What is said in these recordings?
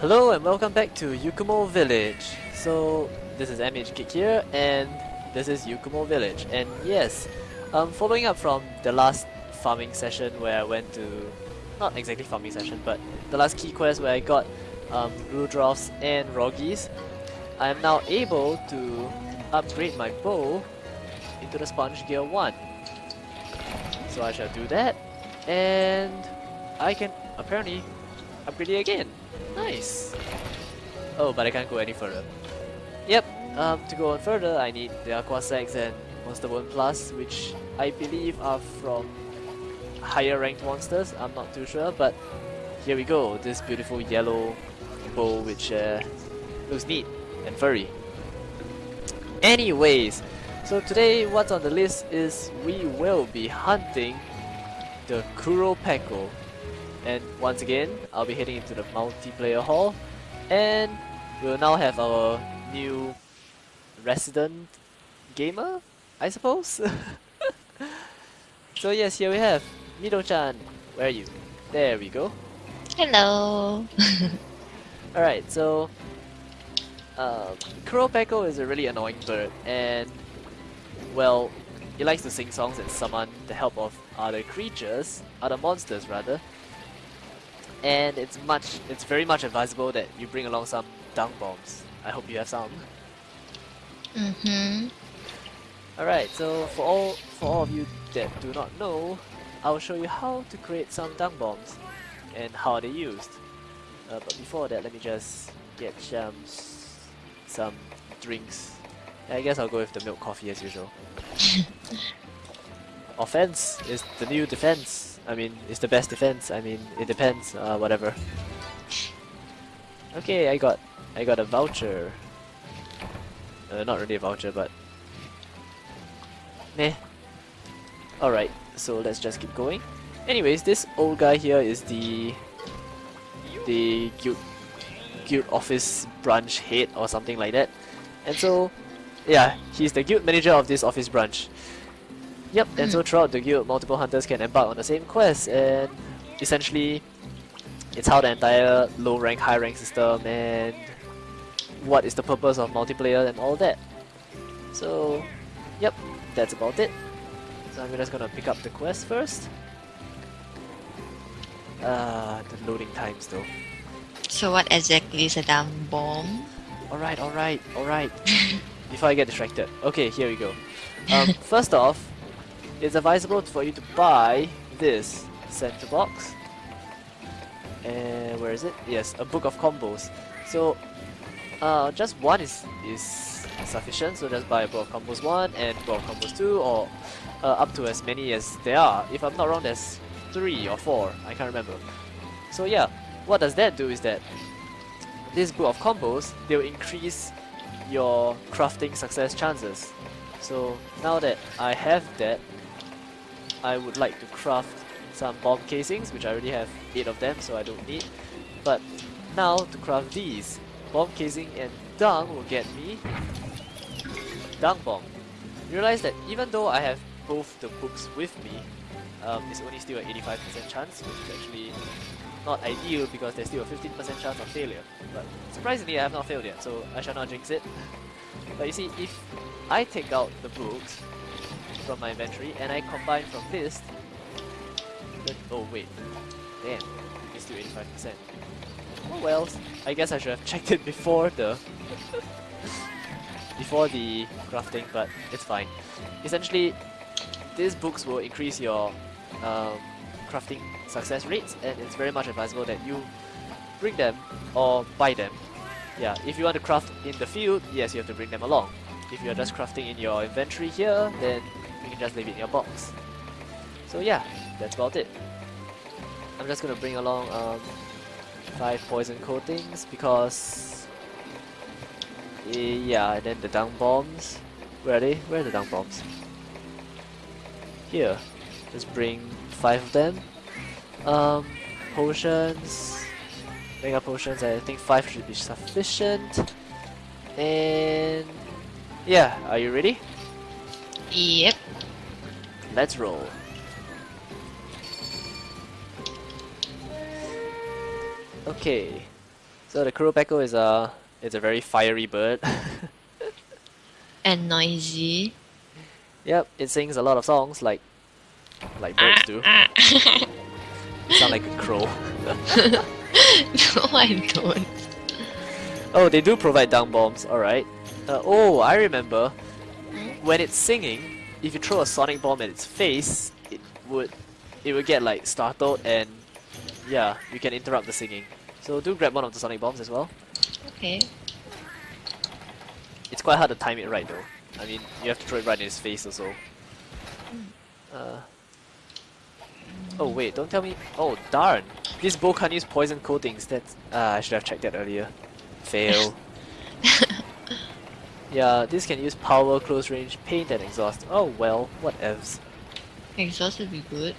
Hello and welcome back to Yukumo Village. So this is MH here and this is Yukumo Village. And yes, um, following up from the last farming session where I went to, not exactly farming session, but the last key quest where I got um, Rudolphs and Roggies, I am now able to upgrade my bow into the Sponge Gear 1. So I shall do that and I can apparently upgrade it again. Nice! Oh, but I can't go any further. Yep, um, to go on further, I need the Aqua Sacs and Monster Bone Plus, which I believe are from higher ranked monsters. I'm not too sure, but here we go. This beautiful yellow bow, which uh, looks neat and furry. Anyways, so today what's on the list is we will be hunting the Qurupeco and once again, I'll be heading into the multiplayer hall. And we'll now have our new resident gamer, I suppose? so yes, here we have Mido-chan. Where are you? There we go. Hello. Alright, so... Uh, Qurupeco is a really annoying bird and... Well, he likes to sing songs and summon the help of other creatures, other monsters rather and it's much it's very much advisable that you bring along some dung bombs. I hope you have some. Mm-hmm. Alright, so for all for all of you that do not know, I'll show you how to create some dung bombs and how they're used. Uh, but before that, let me just get some some drinks. I guess I'll go with the milk coffee as usual. Offense is the new defense. I mean, it's the best defense. I mean, it depends. Uh, whatever. Okay, I got, I got a voucher. Uh, not really a voucher, but meh. Alright, so let's just keep going. Anyways, this old guy here is the the guild guild office branch head or something like that. And so, yeah, he's the guild manager of this office branch. Yep, and so throughout the guild, multiple hunters can embark on the same quest, and essentially, it's how the entire low rank, high rank system, and what is the purpose of multiplayer and all that. So, yep, that's about it. So I'm just gonna pick up the quest first. Uh, the loading times though. So what exactly is a dung bomb? Alright, alright, alright. Before I get distracted. Okay, here we go. Um, first off, it's advisable for you to buy this center box. And where is it? Yes, a book of combos. So uh, just one is is sufficient. So just buy a book of combos one and book of combos two, or uh, up to as many as there are. If I'm not wrong, there's three or four. I can't remember. So yeah, what does that do is that this book of combos they'll increase your crafting success chances. So now that I have that, I would like to craft some bomb casings, which I already have 8 of them, so I don't need. But now to craft these, bomb casing and dung will get me dung bomb. Realize that even though I have both the books with me, um, it's only still an 85% chance, which is actually not ideal because there's still a 15% chance of failure. But surprisingly, I have not failed yet, so I shall not jinx it. but you see, if I take out the books, from my inventory and I combine from list then, oh wait. Damn. It's still 85% oh well. I guess I should have checked it before the before the crafting but it's fine. Essentially these books will increase your um, crafting success rates and it's very much advisable that you bring them or buy them. Yeah if you want to craft in the field yes you have to bring them along. If you're just crafting in your inventory here then you can just leave it in your box. So yeah, that's about it. I'm just gonna bring along um, five poison coatings because yeah, and then the dung bombs. Where are they? Where are the dung bombs? Here. Just bring five of them. Um, potions. Mega potions, I think five should be sufficient. And yeah, are you ready? Yep. Let's roll. Okay. So the Qurupeco is a it's a very fiery bird. And noisy. yep, it sings a lot of songs like like birds do. Ah, sound like a crow. no, I don't. Oh, they do provide down bombs. All right. Uh, oh, I remember. When it's singing, if you throw a sonic bomb at its face, it would it would get like startled and yeah, you can interrupt the singing. So do grab one of the sonic bombs as well. Okay. It's quite hard to time it right though. I mean, you have to throw it right in his face also. Uh, oh wait, don't tell me. Oh darn! This bow can't use poison coatings. That's ah, I should have checked that earlier. Fail. yeah, this can use power, close range, paint, and exhaust. Oh well, what evs. Exhaust would be good.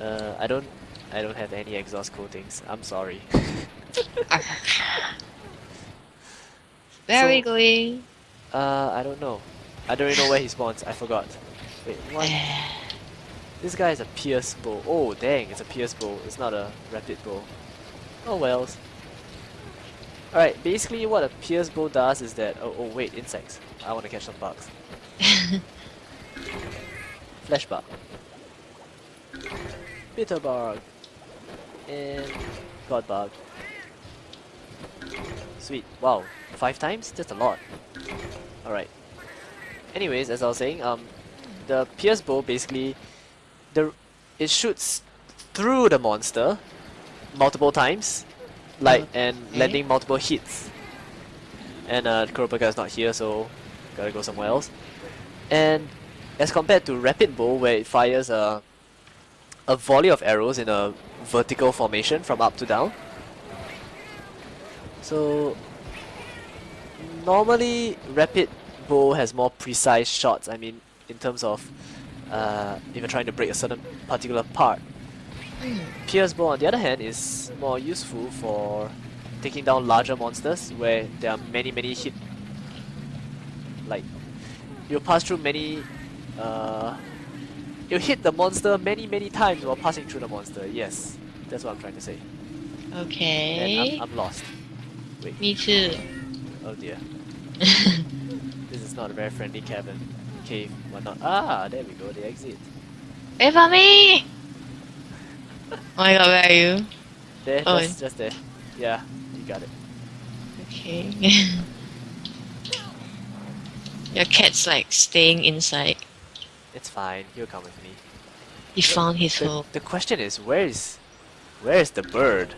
Uh, I don't, I don't have any exhaust coatings. I'm sorry. Where are we going? uh, I don't know. I don't even know where he spawns. I forgot. Wait, what? This guy is a pierce bow. Oh dang, it's a pierce bow. It's not a rapid bow. Oh wells. Alright, basically what a pierce bow does is that oh, oh wait, insects. I want to catch some bugs. Flesh bug. Bitter bug. And god bug. Sweet. Wow. Five times? That's a lot. Alright. Anyways, as I was saying, um the pierce bow basically the it shoots through the monster multiple times, like and landing multiple hits. And uh, Qurupeco is not here, so gotta go somewhere else. And as compared to rapid bow, where it fires a a volley of arrows in a vertical formation from up to down. So normally rapid bow has more precise shots. I mean, in terms of uh, if you're trying to break a certain particular part. Pierce bow, on the other hand, is more useful for taking down larger monsters where there are many, many hit. Like, you'll pass through many. Uh, you'll hit the monster many, many times while passing through the monster. Yes, that's what I'm trying to say. And Okay. I'm, I'm lost. Wait, Me too. oh dear. this is not a very friendly cabin. Cave, whatnot. Ah, there we go, the exit. Wait for me! Oh my god, where are you? There, Oh, just, just there. Yeah, you got it. Okay. Your cat's like staying inside. It's fine, he'll come with me. He found his The, home. the question is, where is, where is the bird?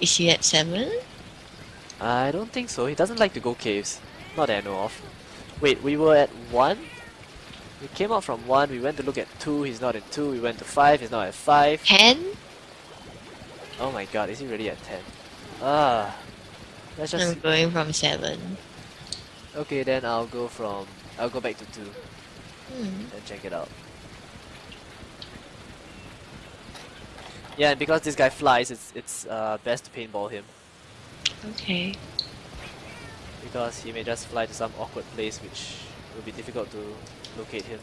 Is he at seven? I don't think so. He doesn't like to go caves. Not that I know of. Wait, we were at one. We came out from one. We went to look at two. He's not at two. We went to five. He's not at five. Ten? Oh my god, is he really at ten? Ah, let's just. I'm going from seven. Okay, then I'll go from. I'll go back to two Hmm. and check it out. Yeah, and because this guy flies, it's it's uh, best to paintball him Okay. because he may just fly to some awkward place which will be difficult to locate him.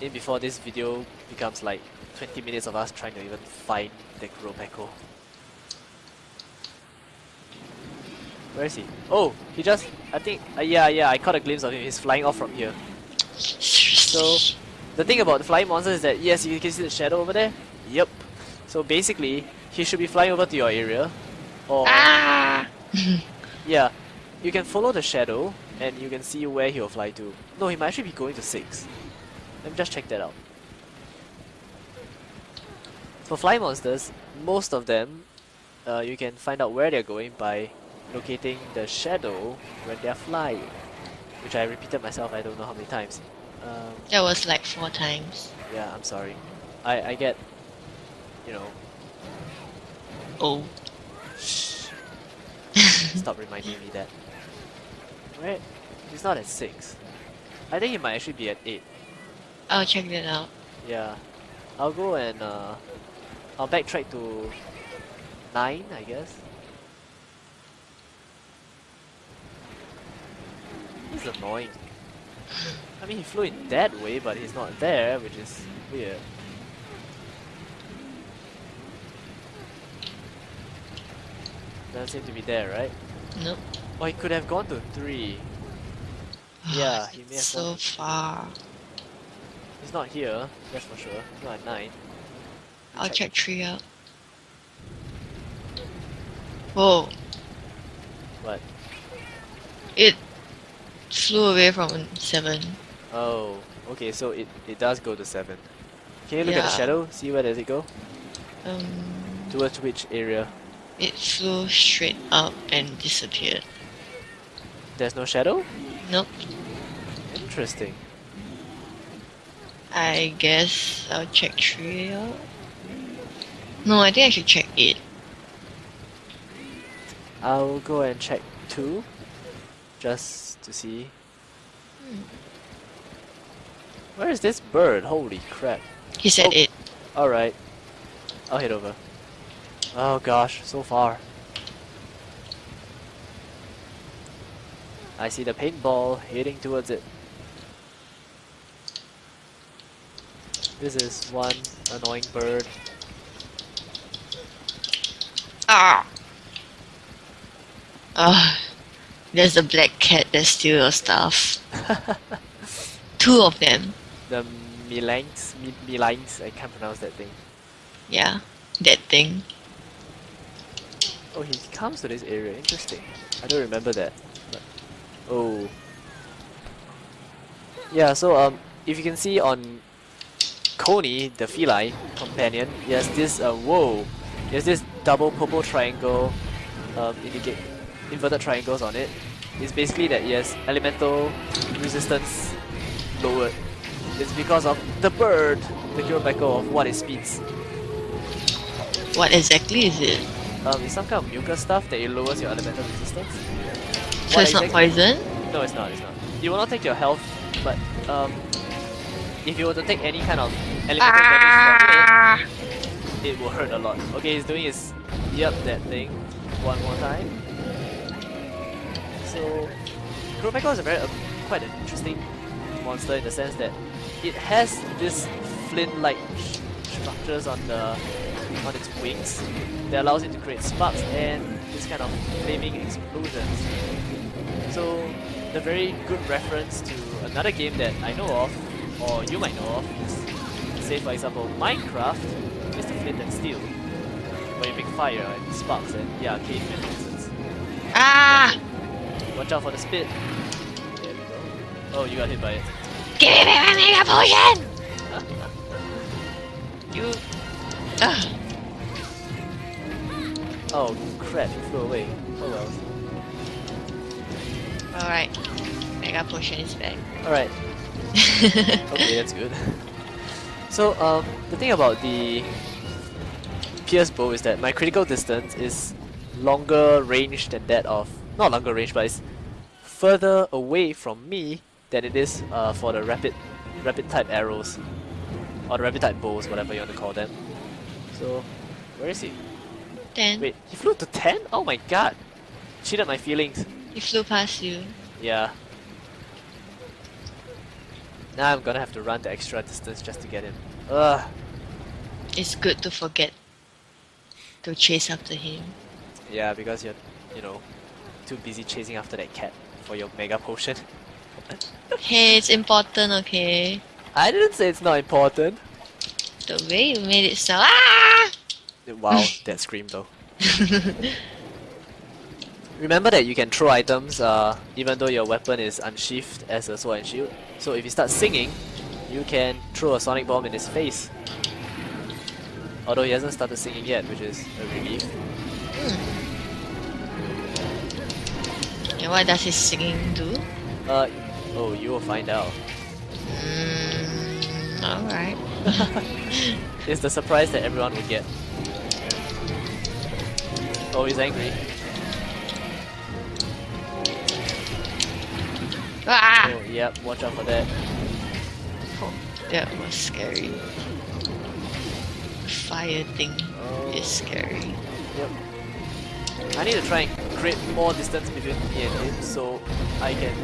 In before this video becomes like 20 minutes of us trying to even find the Qurupeco. Where is he? Oh, he just, I think, uh, yeah, yeah, I caught a glimpse of him. He's flying off from here. So, the thing about the flying monster is that, yes, you can see the shadow over there. Yep. So basically, he should be flying over to your area. Or, Ah! yeah, you can follow the shadow and you can see where he'll fly to. No, he might actually be going to 6. Let me just check that out. For flying monsters, most of them, uh, you can find out where they're going by locating the shadow when they're flying. Which I repeated myself, I don't know how many times. Um, That was like four times. yeah, I'm sorry. I, I get, you know, Oh. shh. Stop reminding me that. Where? He's not at 6. I think he might actually be at 8. I'll check that out. Yeah. I'll go and uh, I'll backtrack to 9, I guess. Is annoying. I mean, he flew in that way, but he's not there, which is weird. Doesn't seem to be there, right? Nope. Oh, he could have gone to three. Yeah, he may have so gone- far. He's not here, that's for sure. He's not at nine. I'll check three out. Whoa, What? it flew away from seven. Oh, okay, so it, it does go to seven. Can you look at the shadow? See where does it go? Um, Towards which area? It flew straight up and disappeared. There's no shadow? Nope. Interesting. I guess I'll check three out. No, I think I should check eight. I'll go and check two. Just to see. Hmm. Where is this bird? Holy crap. He said Oh. eight. Alright. I'll head over. Oh gosh, so far. I see the paintball heading towards it. This is one annoying bird. Ah. Ah. There's a black cat that steals your stuff. Two of them. the Milangs, Mi- Milangs, I can't pronounce that thing. Yeah. That thing. Oh, he comes to this area. Interesting. I don't remember that. But, oh. Yeah. So um, if you can see on Coney, the feline companion, has this uh whoa, he has this double purple triangle, um, indicate inverted triangles on it. It's basically that has elemental resistance lowered. It's because of the bird, the Qurupeco of what it speeds. What exactly is it? Um, it's some kind of mucus stuff that it lowers your elemental resistance. So What it's not poison? No, it's not. It's not. You will not take your health, but um, if you were to take any kind of elemental damage from it, it will hurt a lot. Okay, he's doing his yep that thing one more time. So, Qurupeco is a very uh, quite an interesting monster in the sense that it has this flint-like structures on the on its wings that allows it to create sparks and this kind of flaming explosions. So, the very good reference to another game that I know of, or you might know of, is, say for example, Minecraft, is the flint and steel, where you make fire and sparks and yeah, cavemen for instance. Ah! Watch out for the spit. There we go. Oh, you got hit by it. Give me my mega potion! you. Ah. Oh crap, it flew away. Oh well. Alright. Mega potion is back. Alright, okay, that's good. So, um, the thing about the Pierce bow is that my critical distance is longer range than that of not longer range, but it's further away from me than it is uh, for the rapid rapid type arrows or the rapid type bows, whatever you want to call them. So, where is he? Then Wait, he flew to ten? Oh my god! Cheated my feelings. he flew past you. Yeah. Now I'm gonna have to run the extra distance just to get him. Ugh. It's good to forget to chase after him. Yeah, because you're, you know, too busy chasing after that cat for your mega potion. Hey, it's important, okay? I didn't say it's not important. The way you made it sound. Ah! Wow, that scream though. Remember that you can throw items uh, even though your weapon is unsheathed as a sword and shield. So if you start singing, you can throw a sonic bomb in his face. Although he hasn't started singing yet, which is a relief. and what does his singing do? Uh, oh, you will find out. Mm, alright. It's the surprise that everyone will get. Oh, he's angry. Ah! Oh, yep, watch out for that. Oh, that was scary. Fire thing Oh, is scary. yep. I need to try and create more distance between me and him so I can.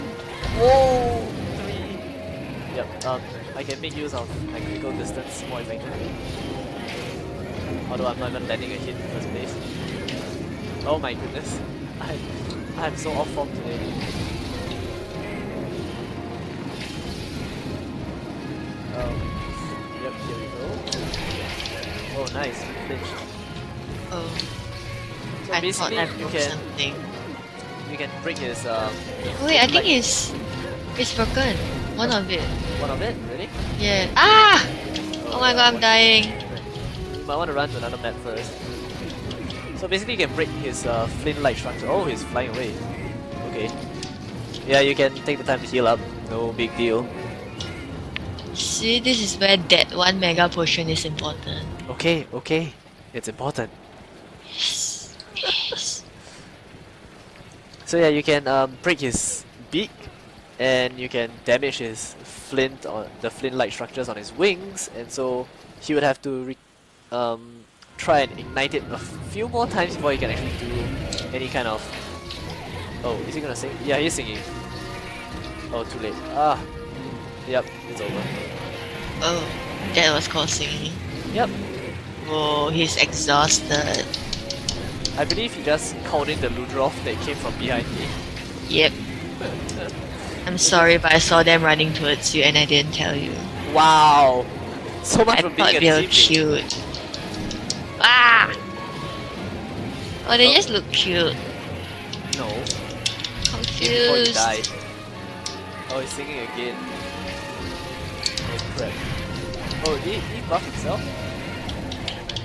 Whoa! Three! Yep, um, I can make use of my critical distance more effectively. Although I'm not even landing a hit in the first place. Oh my goodness. I, I'm so off form today. Um, yep, here we go. Oh, nice. Flinched. Oh, So I thought I broke can something. you can break his um Wait, I think it's it's broken. One of it. one of it. Really? Yeah. Ah! Oh my god, I'm dying. You might want to run to another map first. So basically, you can break his uh, flint-like structure. Oh, he's flying away. Okay. Yeah, you can take the time to heal up. No big deal. See, this is where that one mega potion is important. Okay, okay. It's important. Yes. Yes. So yeah, you can um, break his beak, and you can damage his flint or the flint-like structures on his wings, and so he would have to re- um, try and ignite it a few more times before you can actually do any kind of. Oh, is he gonna sing? Yeah, he's singing. Oh, too late. Ah, yep, it's over. oh, that was called singing. Yep, Oh, he's exhausted. I believe he just called in the Ludroth that came from behind me. Yep. I'm sorry, but I saw them running towards you and I didn't tell you. Wow, so much I for being a teammate. cute. Oh, they Oh. just look cute. No, he Confused. died. Oh, he's singing again. Oh crap. Oh, did he, he buff himself?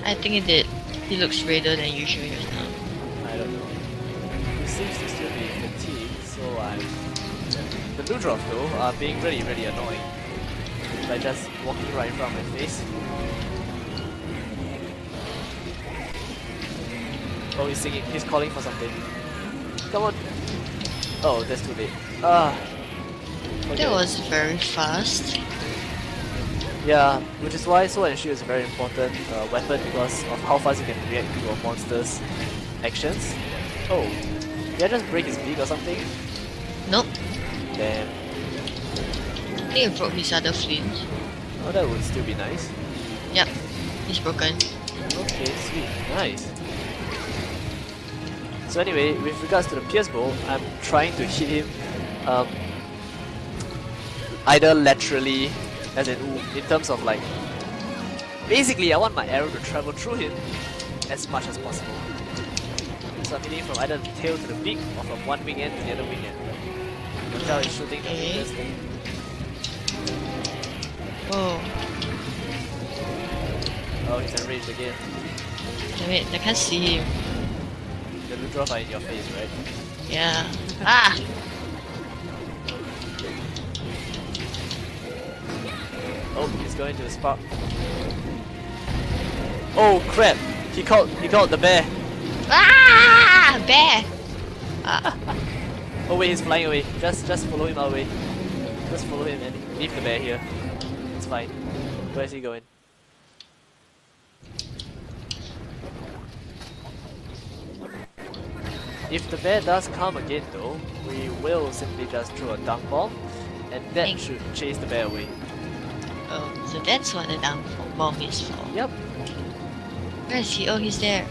I think he did. He looks redder than usual right now. I don't know. He seems to still be fatigued, so I'm... The Ludroth though are being really, really annoying. By just walking right in front of my face. Oh, he's singing. He's calling for something. Come on. Oh, that's too late. Ah. Okay. That was very fast. Yeah, which is why Sword and Shield is a very important uh, weapon because of how fast you can react to a monster's actions. Oh, did I just break his beak or something? Nope. Damn. I think I broke his other flint. Oh, that would still be nice. Yep. He's broken. Okay, sweet, nice. So anyway, with regards to the Pierce Bow, I'm trying to hit him um, either laterally, as in in terms of like, basically I want my arrow to travel through him as much as possible. So I'm hitting from either the tail to the beak or from one wing end to the other wing end. You can tell he's shooting the fingers thing. Whoa. Oh, he's enraged again. Damn it, I can't see him. The Ludroth are in your face, right? Yeah. Ah! Oh, he's going to the spark. Oh crap! He caught he caught the bear. Ah! Bear! Oh wait, he's flying away. Just just follow him away. Just follow him and leave the bear here. It's fine. Where is he going? If the bear does come again though, we will simply just throw a dung bomb and that Thank- should chase the bear away. Oh, so that's what the down bomb is for. Yep. Where is he? Oh, he's there.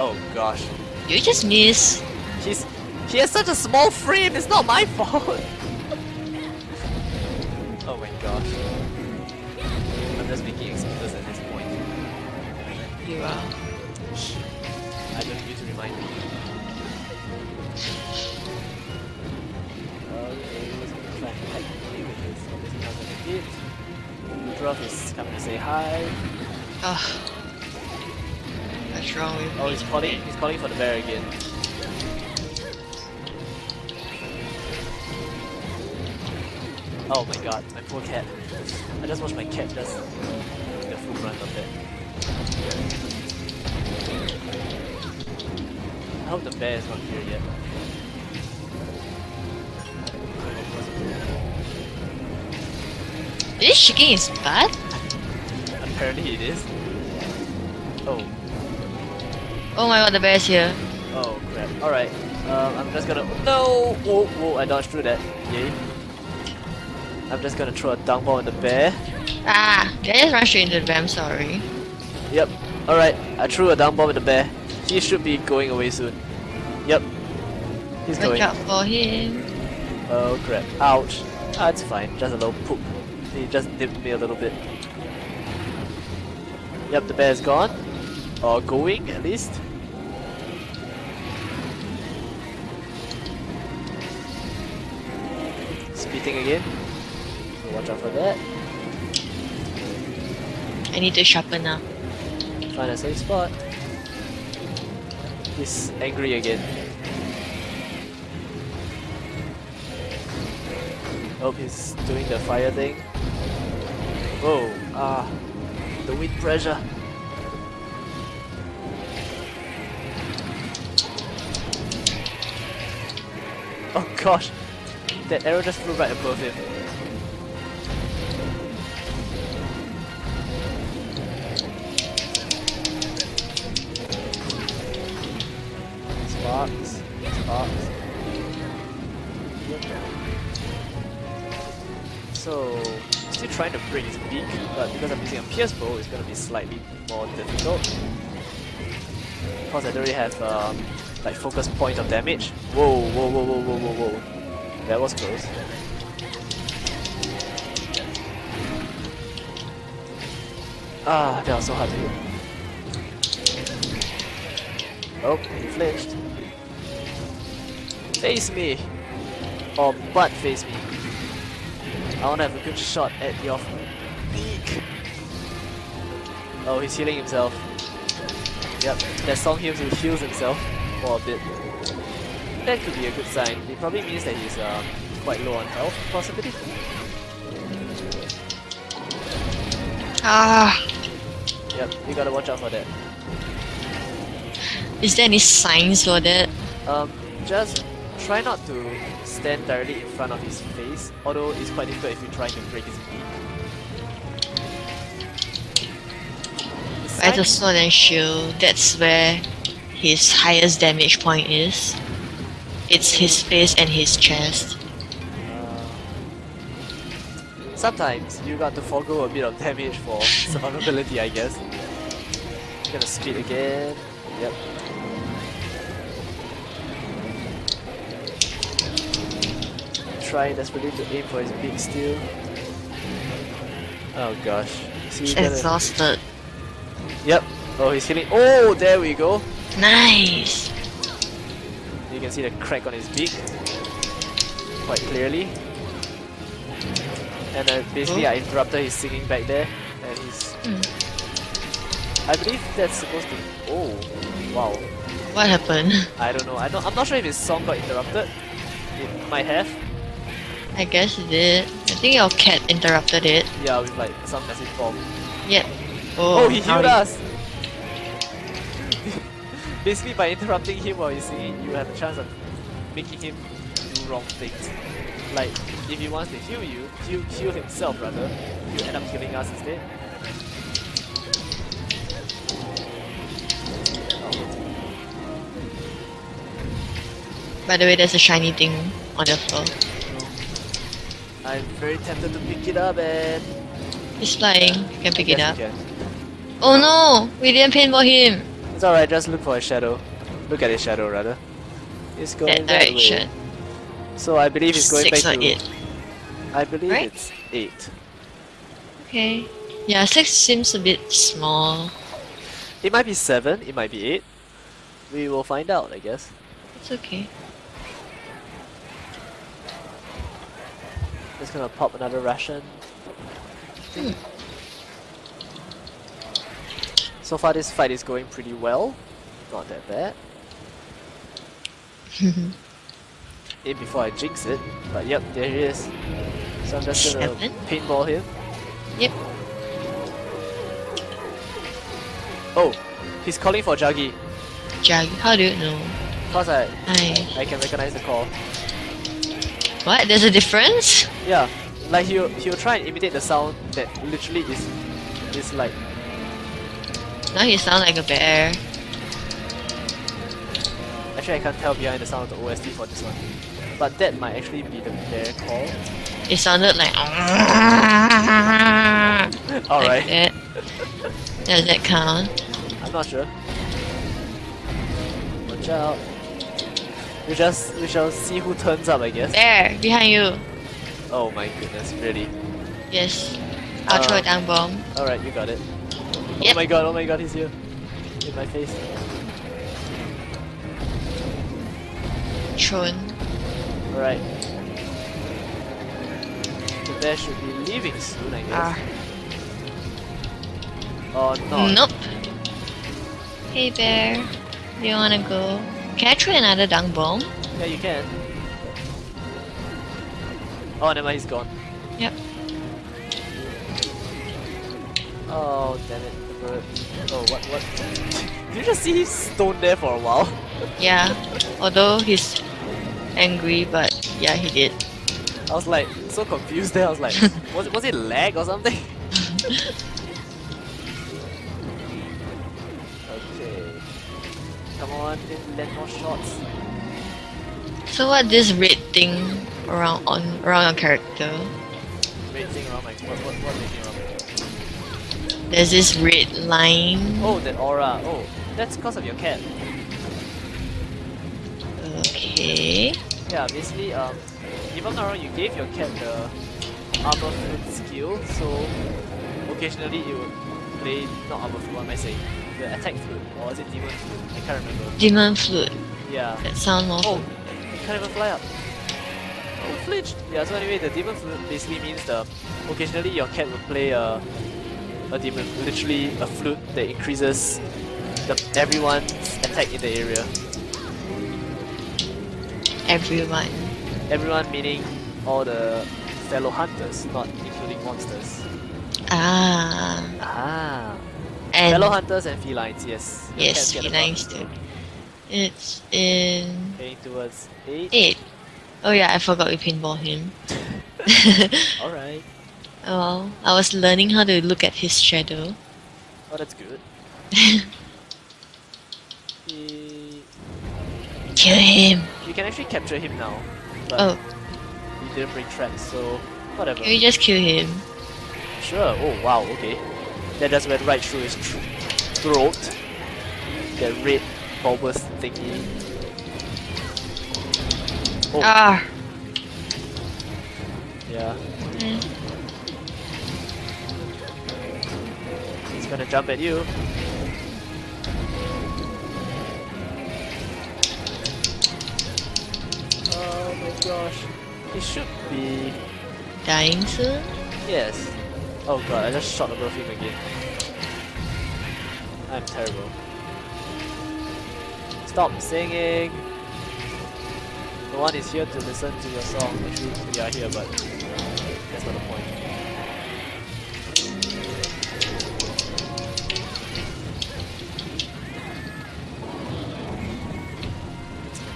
Oh gosh. You just miss. He's he has such a small frame. It's not my fault. You are. I don't need to remind me. Okay, let's gonna try and hack me with is coming to say hi. Ugh. What's wrong with Oh, he's calling. He's calling for the bear again. Oh my god, my poor cat. I just watched my cat just I hope the bear is not here yet. Is he shaking his butt? Apparently it is. Oh, Oh my god, the bear's here. oh crap. Alright, um, I'm just gonna. No! Whoa, whoa, I dodged through that. Yay. I'm just gonna throw a dunk ball at the bear. Ah, did I just run straight into the bear? I'm sorry. Yep. Alright, I threw a down ball at the bear. He should be going away soon. Yep. He's going. Watch going. out for him. Oh crap. Ouch. Ah, it's fine. Just a little poop. He just nipped me a little bit. Yep, the bear's gone. Or going, at least. Spitting again. So watch out for that. I need to sharpen now. Find a safe spot. He's angry again. Oh, he's doing the fire thing. Whoa, ah, the wind pressure. Oh gosh, that arrow just flew right above him. Sparks, sparks. So, still trying to break his beak, but because I'm using a pierce bow, it's gonna be slightly more difficult. Because I really have um, like focus point of damage. Whoa, whoa, whoa, whoa, whoa, whoa, whoa. That was close. Ah, that was so hard to hit. Oh, he flinched. Face me! Or butt face me. I wanna have a good shot at your beak. Oh, he's healing himself. Yep, that song heals, he heals himself for a bit. That could be a good sign. It probably means that he's uh, quite low on health, possibly. Ah, Yep, you gotta watch out for that. is there any signs for that? Um, just try not to stand directly in front of his face, although it's quite difficult if you're trying to break his. The Right, the sword and shield, that's where his highest damage point is. It's his face and his chest. Uh, sometimes you got to forego a bit of damage for survivability, I guess. Gonna speed again. Yep. Try desperately to aim for his big steel. Oh gosh. He's Exhausted. Yep. Oh, he's hitting. Oh, there we go. Nice! You can see the crack on his beak quite clearly. And uh, basically, Oh. I interrupted his singing back there, and he's. Hmm. I believe that's supposed to. Oh, wow. What happened? I don't know. I don't. I'm not sure if his song got interrupted. It might have. I guess it did. I think your cat interrupted it. Yeah, with like some message bomb. Yep. Oh, Oh, he healed us. basically, by interrupting him while he's singing, you have a chance of making him do wrong things. Like, if he wants to heal you, heal, heal himself rather, you end up healing us instead. By the way, there's a shiny thing on the floor. I'm very tempted to pick it up and... He's flying. You can pick it up. Oh no! We didn't paintball him! It's alright, just look for a shadow. Look at his shadow rather. It's going That that direction. way. So I believe it's going Six back or to... eight. I believe Right? it's 8. Okay. Yeah, six seems a bit small. It might be 7, it might be 8. We will find out, I guess. It's okay. Just gonna pop another ration. Hmm. So far this fight is going pretty well. Not that bad. In before I jinx it. But yep, there he is. So I'm just gonna Seven? paintball him. Yep. Oh, he's calling for Juggy. Jug, how do you know? Cause I. I can recognize the call. What? There's a difference? Yeah. Like he'll he'll try and imitate the sound that literally is is like Now he sound like a bear. Actually, I can't tell behind the sound of the OST for this one. but that might actually be the bear call. It sounded like. Alright, Like that. Does that count? I'm not sure. Watch out. We just we shall see who turns up, I guess. There, behind you. Oh my goodness, really? Yes. I'll throw Uh, a down bomb. Alright, you got it. Oh my god, oh my god, he's here. In my face. Thrown. Alright. The bear should be leaving soon, I guess. Ah. Or not. Nope. Hey bear, do you wanna go? Can I throw another dung bomb? Yeah, you can. Oh, no, he's gone. Yep. Oh, damn it, the bird. Oh, what, what? Did you just see him stone there for a while? Yeah. Although he's angry, but yeah, he did. I was like, so confused there, I was like, was, it- was it lag or something? okay. Come on, land more shots. So what this red thing around on around your character? There's this red line. Oh, that aura. Oh, that's because of your cat. Okay. Yeah, basically, um, if I'm not wrong, you gave your cat the armor flute skill, so occasionally it would play, not armor flute, what am I saying? The attack flute, or is it demon flute? I can't remember. Demon flute. Yeah. That sounds more. Oh, it can't even fly up. Oh, flinched! Yeah, so anyway, the demon flute basically means the occasionally your cat will play a, a demon, literally a flute that increases the, everyone's attack in the area. Everyone. Everyone meaning all the fellow hunters, not including monsters. Ah. Ah. And fellow hunters and felines, yes. Your yes, cats get a felines too. It's in Heading towards 8. eight. Oh yeah, I forgot we pinball him. Alright. well, I was learning how to look at his shadow. Oh, that's good. He... Kill him. You can actually capture him now. But Oh, he didn't bring traps, so whatever. can we just kill him? Sure. Oh, wow, okay. That just went right through his tr throat. That red bulbous thingy. Oh, Ah. yeah. Mm. He's gonna jump at you. Oh my gosh. He should be... Dying soon? Yes. Oh god, I just shot above him again. I'm terrible. Stop singing! No one is here to listen to your song. Actually, we are here, but that's not the point.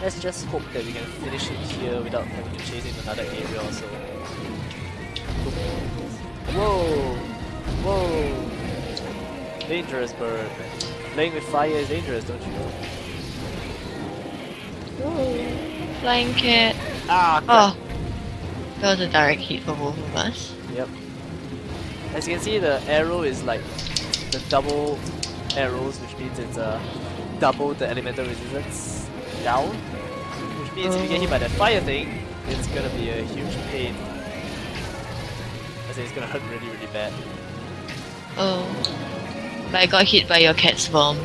Let's just hope that we can finish it here without having to chase him another area or so. Whoa! Whoa! Dangerous bird. Playing with fire is dangerous, don't you know? Flying cat. Ah! Oh. That was a direct hit for both of us. Yep. As you can see, the arrow is like the double arrows, which means it's uh, double the elemental resistance down. Which means if you get hit by that fire thing, it's gonna be a huge pain. I say it's gonna hurt really, really bad. Oh. But I got hit by your cat's bomb.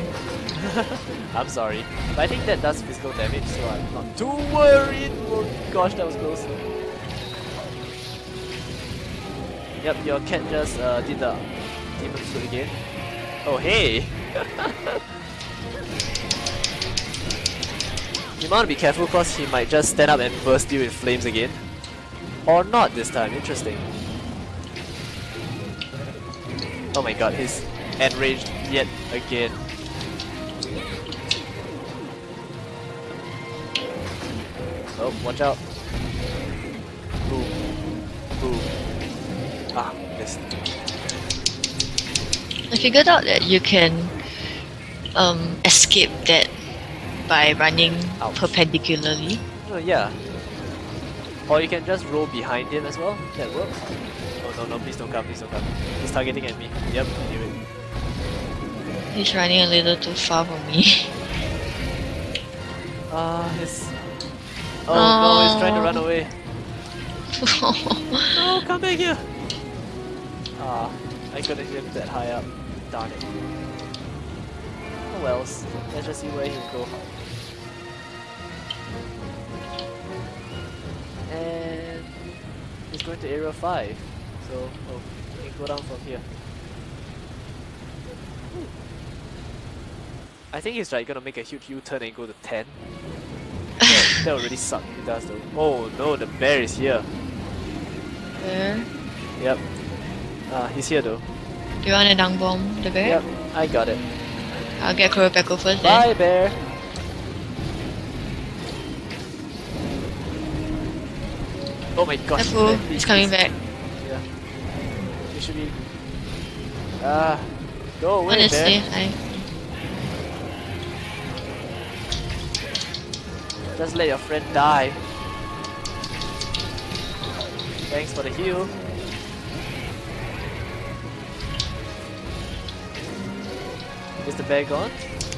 I'm sorry. But I think that does physical damage, so I'm not too worried. Oh gosh, that was close. Yep, your cat just uh, did the demon flute again. Oh hey! you to be careful because he might just stand up and burst you in flames again. Or not this time, interesting. Oh my god, he's enraged yet again. Oh, watch out. Boom. Boom. Ah, missed. I figured out that you can um, escape that by running Ouch. perpendicularly. Oh, yeah. Or you can just roll behind him as well. That works. Oh no no! Please don't come! Please don't come! He's targeting at me. Yep, knew it. He's running a little too far for me. Ah, his. Oh no! He's trying to run Oh. away. oh, come back here! Ah, I couldn't hit him that high up. Darn it. Oh wells. Let's just see where he'll go. And he's going to area 5. So, oh, we can go down from here. I think he's like gonna make a huge U-turn and go to 10. That, would really suck if he does though. Oh no, the bear is here. There. Yep. Uh, he's here though. Do you want a dung bomb the bear? Yep, I got it. I'll get Qurupeco first then. Bye, bear. Oh my gosh. Careful, he's coming back. Yeah. You should be. Ah, go away, Honestly, bear. I Just let your friend die. Thanks for the heal. Is the bear gone?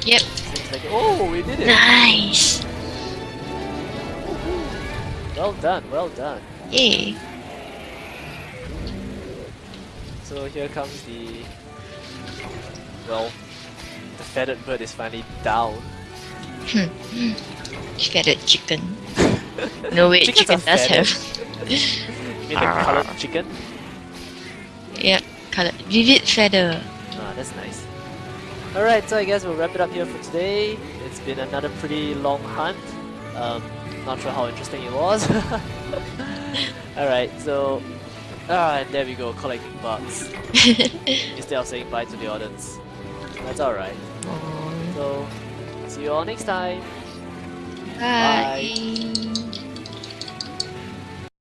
Yep. Like oh, we did it. Nice. Well done, well done. Yay. So here comes the well, the feathered bird is finally down. Hmm, hmm. Feathered chicken. No wait, Chickens chicken does feathered. have. You mean the Ah. colored chicken? Yep. colored. Vivid feather. Ah, that's nice. Alright, so I guess we'll wrap it up here for today. It's been another pretty long hunt. Um, not sure how interesting it was. Alright, so... Ah, and there we go, collecting bugs. Instead of saying bye to the audience. That's alright. So, see you all next time. Bye. Bye.